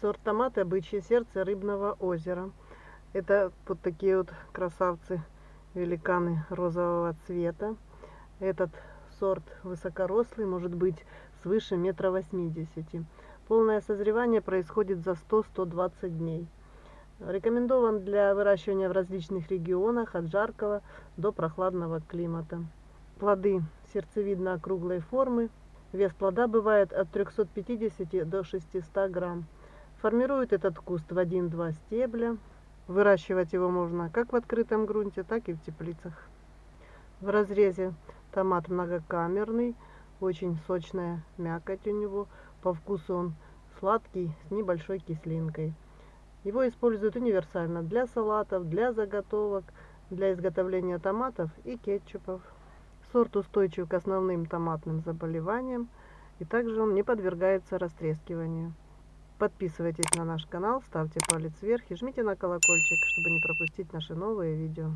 Сорт томата «Бычье сердце рыбного озера». Это вот такие вот красавцы, великаны розового цвета. Этот сорт высокорослый, может быть свыше метра восьмидесяти. Полное созревание происходит за 100-120 дней. Рекомендован для выращивания в различных регионах, от жаркого до прохладного климата. Плоды сердцевидно-округлой формы. Вес плода бывает от 350 до 600 грамм. Формирует этот куст в один-два стебля. Выращивать его можно как в открытом грунте, так и в теплицах. В разрезе томат многокамерный, очень сочная мякоть у него. По вкусу он сладкий, с небольшой кислинкой. Его используют универсально для салатов, для заготовок, для изготовления томатов и кетчупов. Сорт устойчив к основным томатным заболеваниям, и также он не подвергается растрескиванию. Подписывайтесь на наш канал, ставьте палец вверх и жмите на колокольчик, чтобы не пропустить наши новые видео.